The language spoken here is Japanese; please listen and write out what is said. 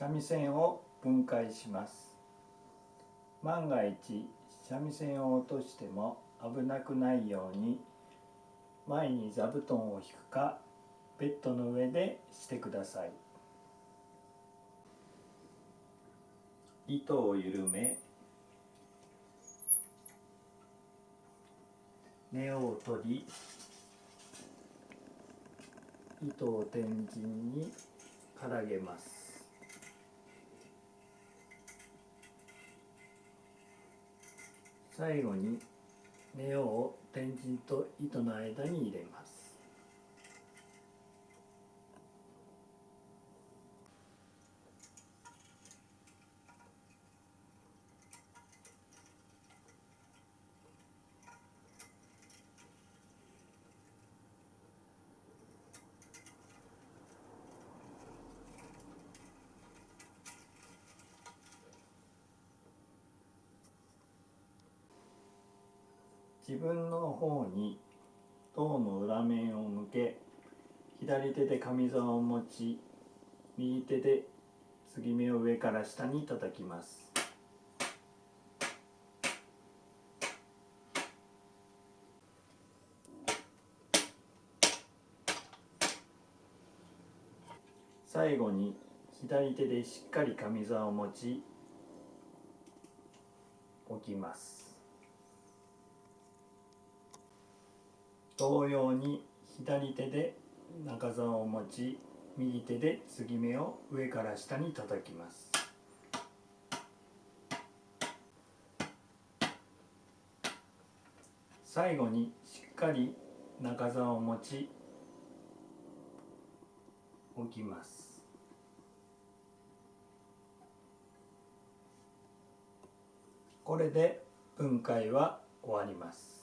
三味線を分解します。万が一三味線を落としても危なくないように前に座布団を引くかベッドの上でしてください。糸を緩め根を取り糸を天神にからげます。最後に根を天神と糸の間に入れます。自分の方に胴の裏面を向け左手で上座を持ち右手で継ぎ目を上から下に叩きます。最後に左手でしっかり上座を持ち置きます。同様に左手で中座を持ち右手で継ぎ目を上から下に叩きます。最後にしっかり中座を持ち置きます。これで分解は終わります。